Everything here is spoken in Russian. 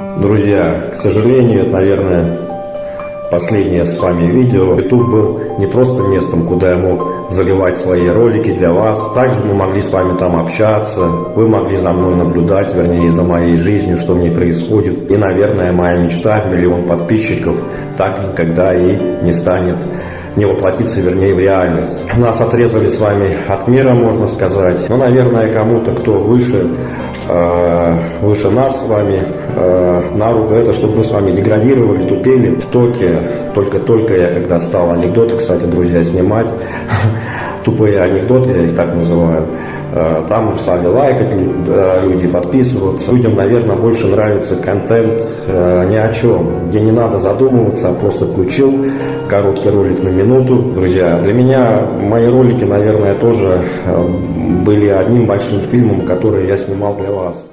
Друзья, к сожалению, это, наверное, последнее с вами видео. YouTube был не просто местом, куда я мог заливать свои ролики для вас. Также мы могли с вами там общаться. Вы могли за мной наблюдать, вернее, за моей жизнью, что в ней происходит. И, наверное, моя мечта, миллион подписчиков, так никогда и не станет не воплотиться, вернее, в реальность. Нас отрезали с вами от мира, можно сказать. Но, наверное, кому-то, кто выше, э, выше нас с вами, э, на руку это, чтобы мы с вами деградировали, тупели. В ТОКе только-только я, когда стал анекдоты, кстати, друзья, снимать, тупые анекдоты, я их так называю, э, там стали лайкать э, люди, подписываться. Людям, наверное, больше нравится контент э, ни о чем, где не надо задумываться, а просто включил короткий ролик на минуту. Друзья, для меня мои ролики, наверное, тоже были одним большим фильмом, который я снимал для вас.